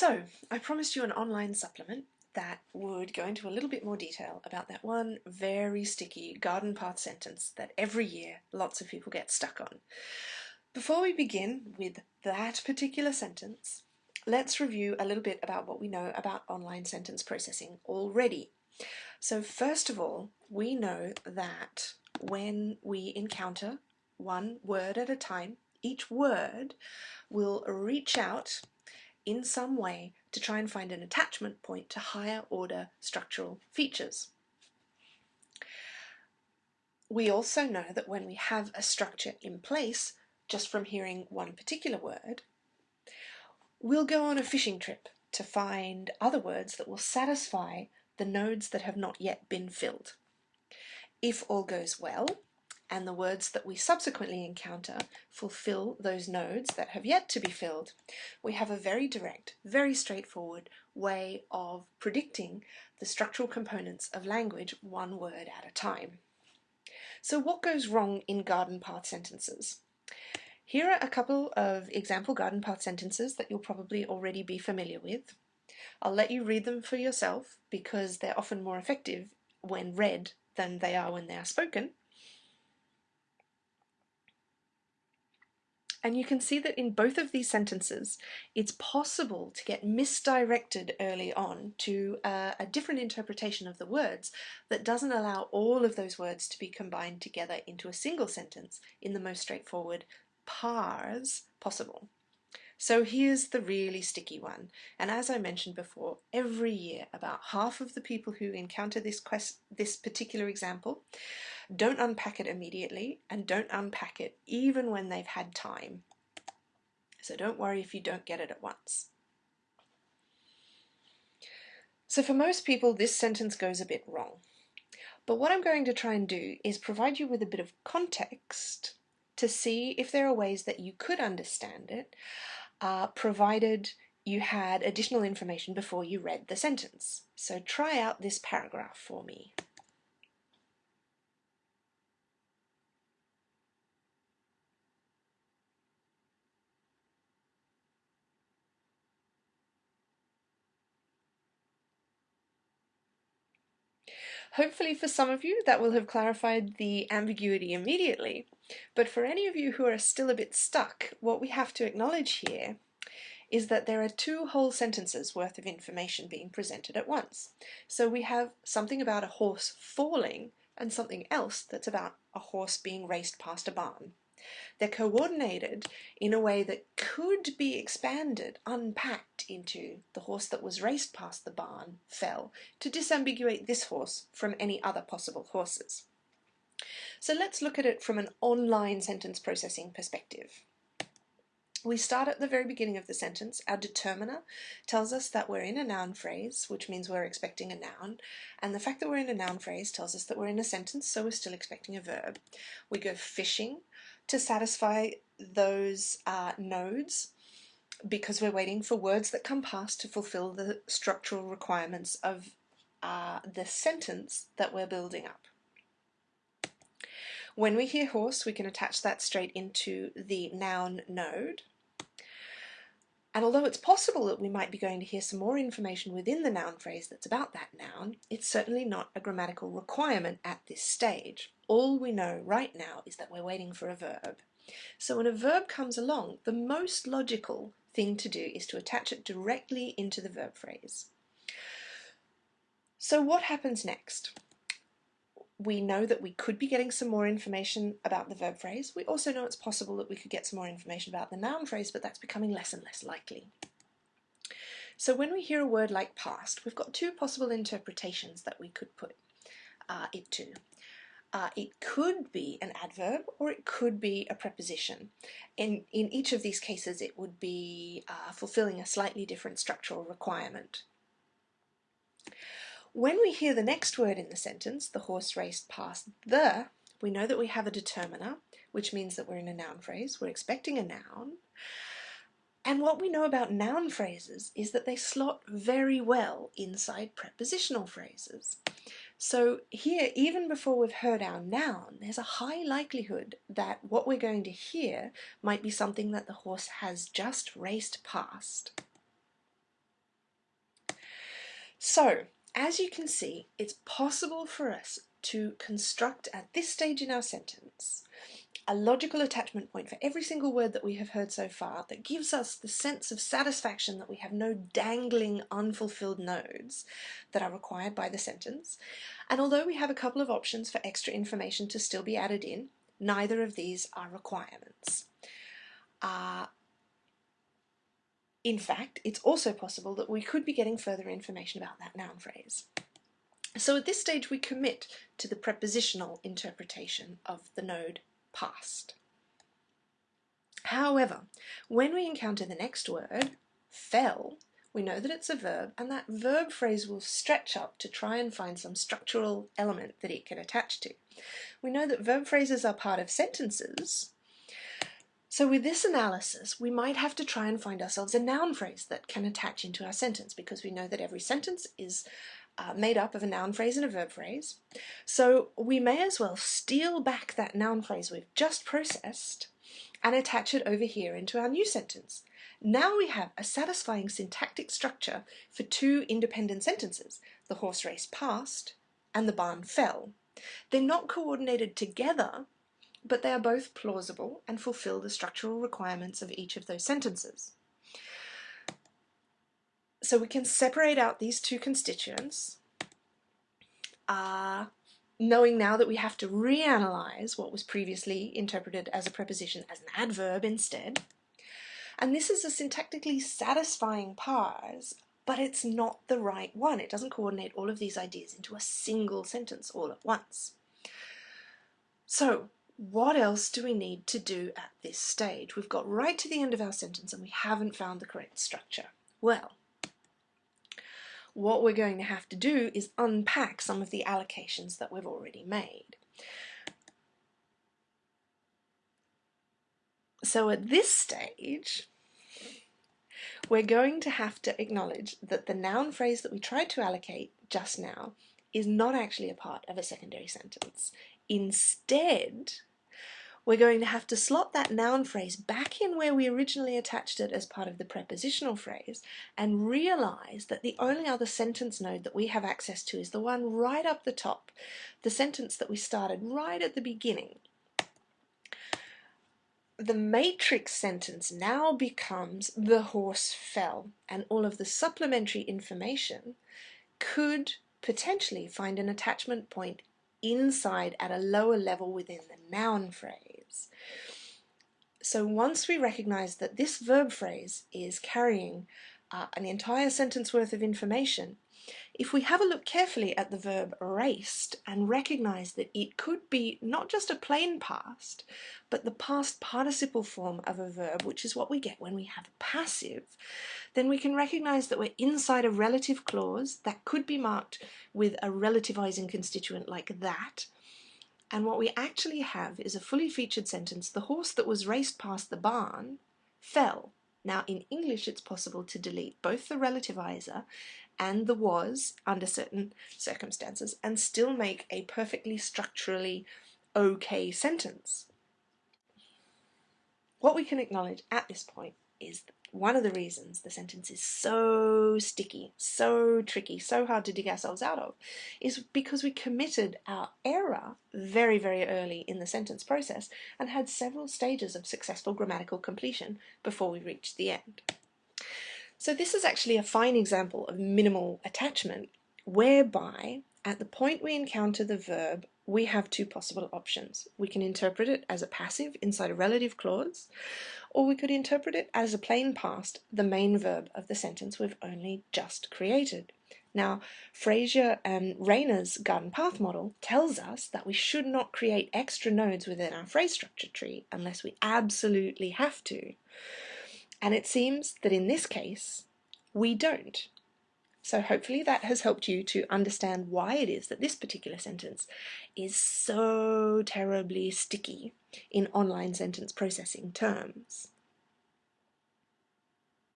So, I promised you an online supplement that would go into a little bit more detail about that one very sticky garden path sentence that every year lots of people get stuck on. Before we begin with that particular sentence, let's review a little bit about what we know about online sentence processing already. So first of all, we know that when we encounter one word at a time, each word will reach out in some way to try and find an attachment point to higher order structural features. We also know that when we have a structure in place, just from hearing one particular word, we'll go on a fishing trip to find other words that will satisfy the nodes that have not yet been filled. If all goes well, and the words that we subsequently encounter fulfill those nodes that have yet to be filled, we have a very direct, very straightforward way of predicting the structural components of language one word at a time. So what goes wrong in garden path sentences? Here are a couple of example garden path sentences that you'll probably already be familiar with. I'll let you read them for yourself because they're often more effective when read than they are when they are spoken. And you can see that in both of these sentences, it's possible to get misdirected early on to a, a, different interpretation of the words that doesn't allow all of those words to be combined together into a single sentence in the most straightforward parse possible. So here's the really sticky one. And as I mentioned before, every year about half of the people who encounter this, quest this particular example don't unpack it immediately and don't unpack it even when they've had time. So don't worry if you don't get it at once. So for most people, this sentence goes a bit wrong. But what I'm going to try and do is provide you with a bit of context to see if there are ways that you could understand it uh, provided you had additional information before you read the sentence. So try out this paragraph for me. Hopefully for some of you that will have clarified the ambiguity immediately, but for any of you who are still a bit stuck, what we have to acknowledge here is that there are two whole sentences worth of information being presented at once. So we have something about a horse falling and something else that's about a horse being raced past a barn. They're coordinated in a way that could be expanded, unpacked into the horse that was raced past the barn fell to disambiguate this horse from any other possible horses. So let's look at it from an online sentence processing perspective. We start at the very beginning of the sentence. Our determiner tells us that we're in a noun phrase, which means we're expecting a noun. And the fact that we're in a noun phrase tells us that we're in a sentence, so we're still expecting a verb. We go fishing to satisfy those uh, nodes because we're waiting for words that come past to fulfill the structural requirements of uh, the sentence that we're building up. When we hear horse, we can attach that straight into the noun node. And although it's possible that we might be going to hear some more information within the noun phrase that's about that noun, it's certainly not a grammatical requirement at this stage. All we know right now is that we're waiting for a verb. So when a verb comes along, the most logical thing to do is to attach it directly into the verb phrase. So what happens next? We know that we could be getting some more information about the verb phrase. We also know it's possible that we could get some more information about the noun phrase, but that's becoming less and less likely. So when we hear a word like past, we've got two possible interpretations that we could put uh, it to. Uh, it could be an adverb or it could be a preposition. In, in each of these cases it would be uh, fulfilling a slightly different structural requirement. When we hear the next word in the sentence, the horse raced past the, we know that we have a determiner, which means that we're in a noun phrase. We're expecting a noun. And what we know about noun phrases is that they slot very well inside prepositional phrases. So here, even before we've heard our noun, there's a high likelihood that what we're going to hear might be something that the horse has just raced past. So, as you can see, it's possible for us to construct at this stage in our sentence a logical attachment point for every single word that we have heard so far that gives us the sense of satisfaction that we have no dangling unfulfilled nodes that are required by the sentence. And although we have a couple of options for extra information to still be added in, neither of these are requirements. Uh, in fact, it's also possible that we could be getting further information about that noun phrase. So at this stage we commit to the prepositional interpretation of the node past. However, when we encounter the next word, fell, we know that it's a verb and that verb phrase will stretch up to try and find some structural element that it can attach to. We know that verb phrases are part of sentences, so with this analysis, we might have to try and find ourselves a noun phrase that can attach into our sentence because we know that every sentence is uh, made up of a noun phrase and a verb phrase. So we may as well steal back that noun phrase we've just processed and attach it over here into our new sentence. Now we have a satisfying syntactic structure for two independent sentences, the horse race passed and the barn fell. They're not coordinated together, but they are both plausible and fulfill the structural requirements of each of those sentences. So we can separate out these two constituents, uh, knowing now that we have to reanalyze what was previously interpreted as a preposition as an adverb instead. And this is a syntactically satisfying parse, but it's not the right one. It doesn't coordinate all of these ideas into a single sentence all at once. So what else do we need to do at this stage? We've got right to the end of our sentence and we haven't found the correct structure. Well, what we're going to have to do is unpack some of the allocations that we've already made. So at this stage, we're going to have to acknowledge that the noun phrase that we tried to allocate just now is not actually a part of a secondary sentence. Instead, we're going to have to slot that noun phrase back in where we originally attached it as part of the prepositional phrase and realize that the only other sentence node that we have access to is the one right up the top, the sentence that we started right at the beginning. The matrix sentence now becomes the horse fell and all of the supplementary information could potentially find an attachment point inside at a lower level within the noun phrase. So once we recognize that this verb phrase is carrying uh, an entire sentence worth of information, if we have a look carefully at the verb raced and recognize that it could be not just a plain past, but the past participle form of a verb, which is what we get when we have a passive, then we can recognize that we're inside a relative clause that could be marked with a relativizing constituent like that. And what we actually have is a fully featured sentence, the horse that was raced past the barn fell. Now in English it's possible to delete both the relativizer and the was under certain circumstances and still make a perfectly structurally okay sentence. What we can acknowledge at this point is one of the reasons the sentence is so sticky, so tricky, so hard to dig ourselves out of, is because we committed our error very, very early in the sentence process and had several stages of successful grammatical completion before we reached the end. So this is actually a fine example of minimal attachment whereby at the point we encounter the verb we have two possible options. We can interpret it as a passive inside a relative clause or we could interpret it as a plain past, the main verb of the sentence we've only just created. Now, Frazier and Rayner's garden path model tells us that we should not create extra nodes within our phrase structure tree unless we absolutely have to. And it seems that in this case, we don't. So hopefully that has helped you to understand why it is that this particular sentence is so terribly sticky in online sentence processing terms.